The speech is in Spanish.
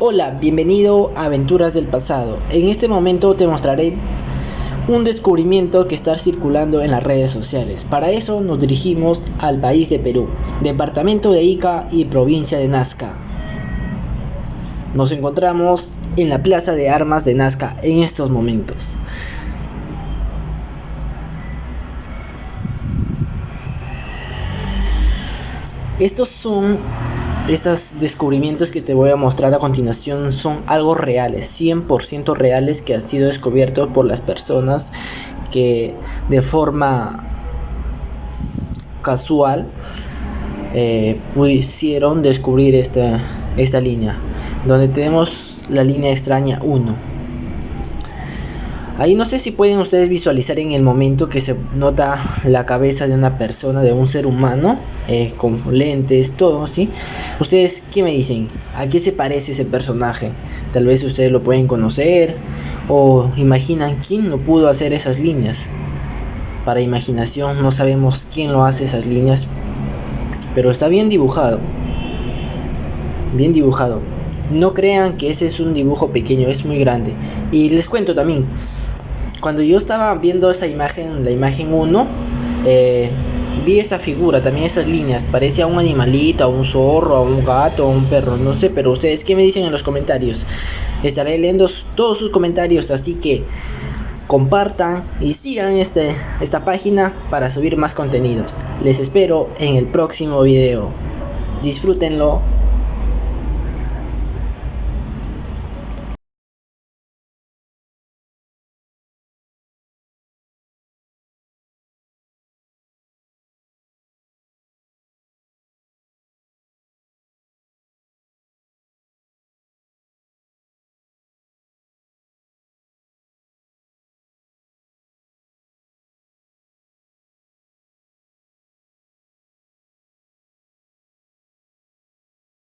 Hola, bienvenido a Aventuras del Pasado. En este momento te mostraré un descubrimiento que está circulando en las redes sociales. Para eso nos dirigimos al país de Perú, departamento de Ica y provincia de Nazca. Nos encontramos en la plaza de armas de Nazca en estos momentos. Estos son estos descubrimientos que te voy a mostrar a continuación son algo reales, 100% reales que han sido descubiertos por las personas que de forma casual eh, pudieron descubrir esta, esta línea, donde tenemos la línea extraña 1 Ahí no sé si pueden ustedes visualizar en el momento que se nota la cabeza de una persona, de un ser humano, eh, con lentes, todo, ¿sí? Ustedes, ¿qué me dicen? ¿A qué se parece ese personaje? Tal vez ustedes lo pueden conocer o imaginan quién lo pudo hacer esas líneas. Para imaginación no sabemos quién lo hace esas líneas, pero está bien dibujado. Bien dibujado. No crean que ese es un dibujo pequeño, es muy grande. Y les cuento también, cuando yo estaba viendo esa imagen, la imagen 1, eh, vi esa figura, también esas líneas, parecía un animalito, un zorro, un gato, un perro, no sé, pero ustedes qué me dicen en los comentarios. Estaré leyendo todos sus comentarios, así que compartan y sigan este, esta página para subir más contenidos. Les espero en el próximo video. Disfrútenlo.